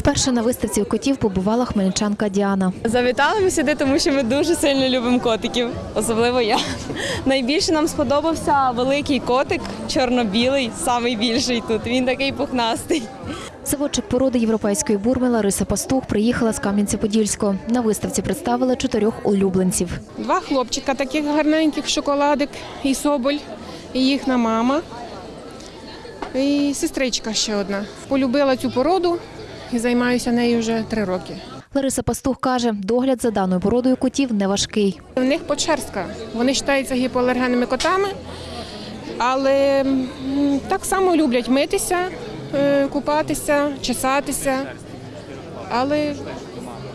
Вперше на виставці котів побувала хмельничанка Діана. Завітали ми сюди, тому що ми дуже сильно любимо котиків, особливо я. Найбільше нам сподобався великий котик, чорно-білий, самий більший тут. Він такий пухнастий. Заводчик породи європейської бурми Лариса Пастух приїхала з Кам'янця-Подільського. На виставці представили чотирьох улюбленців. Два хлопчика таких гарненьких, шоколадик і соболь, і їхня мама. І сестричка ще одна. Полюбила цю породу і займаюся нею вже три роки. Лариса Пастух каже, догляд за даною породою котів не важкий. В них почерстка. Вони вважаються гіпоалергенними котами, але так само люблять митися, е, купатися, чесатися, але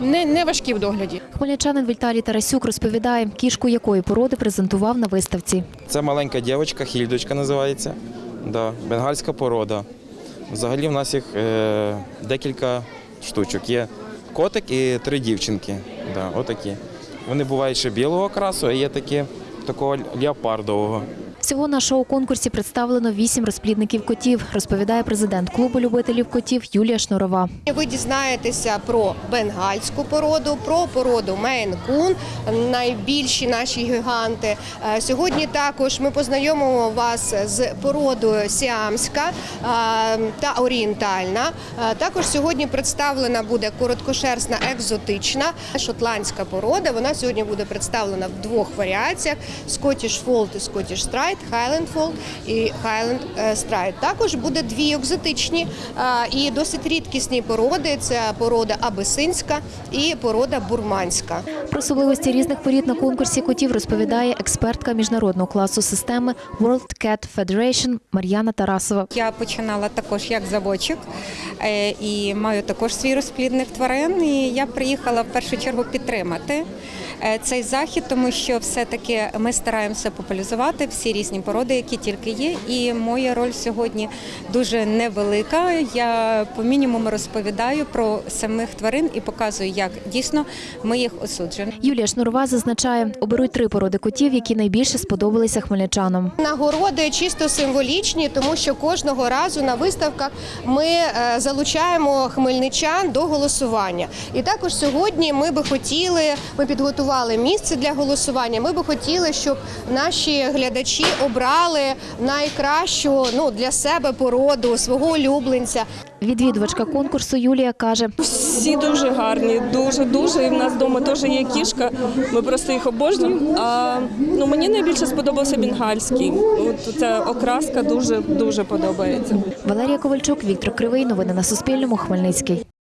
не, не важкі в догляді. Хмельничанин Віталій Тарасюк розповідає, кішку якої породи презентував на виставці. Це маленька дівчинка, хільдочка називається. Да, бенгальська порода. Взагалі в нас їх е, декілька штучок. Є котик і три дівчинки. Да, отакі. Вони бувають ще білого красу, а є такі такого леопардового. Всього на шоу-конкурсі представлено вісім розплідників котів, розповідає президент клубу любителів котів Юлія Шнурова. Ви дізнаєтеся про бенгальську породу, про породу Мейн-кун, найбільші наші гіганти. Е, Сьогодні також ми познайомимо вас з породою сіамська е, та орієнтальна. Е, Також сьогодні представлена буде короткошерстна екзотична шотландська порода. Вона сьогодні буде представлена в двох варіаціях: Scottish Fold і Scottish Stride, Highland Fold і Highland е, Stride. Також буде дві екзотичні е, і досить рідкісні породи. Це порода абисинська і порода бурманська. Про особливості різних порід на конкурсі котів розповідає експертка міжнародного класу системи World Cat Federation Мар'яна Тарасова. Я починала також як заводчик е, і маю також свій розплідник тварин. І я приїхала в першу чергу підтримати цей захід, тому що все-таки ми стараємося популяризувати всі різні породи, які тільки є. І моя роль сьогодні дуже невелика. Я по мінімуму розповідаю про самих тварин і показую, як дійсно ми їх осуджуємо. Юлія Шнурова зазначає, оберуть три породи котів, які найбільше сподобалися хмельничанам. Нагороди чисто символічні, тому що кожного разу на виставках ми е, залучаємо хмельничан до голосування. І також сьогодні ми би хотіли, ми підготували місце для голосування. Ми би хотіли, щоб наші глядачі обрали найкращу ну для себе породу свого улюбленця. Відвідувачка конкурсу Юлія каже, Всі дуже гарні, дуже дуже. І в нас вдома теж є кішка. Ми просто їх обожнюємо. А ну мені найбільше сподобався бенгальський. От ця окраска дуже дуже подобається. Валерія Ковальчук, Віктор Кривий. Новини на Суспільному. Хмельницький.